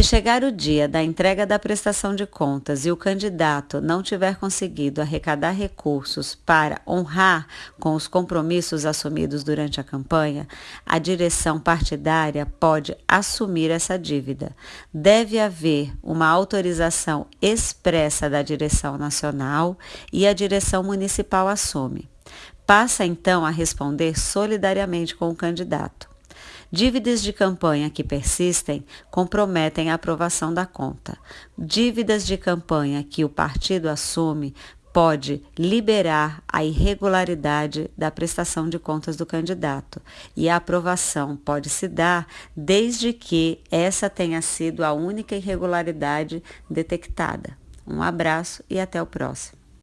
Se chegar o dia da entrega da prestação de contas e o candidato não tiver conseguido arrecadar recursos para honrar com os compromissos assumidos durante a campanha, a direção partidária pode assumir essa dívida. Deve haver uma autorização expressa da direção nacional e a direção municipal assume. Passa então a responder solidariamente com o candidato. Dívidas de campanha que persistem comprometem a aprovação da conta. Dívidas de campanha que o partido assume pode liberar a irregularidade da prestação de contas do candidato e a aprovação pode se dar desde que essa tenha sido a única irregularidade detectada. Um abraço e até o próximo.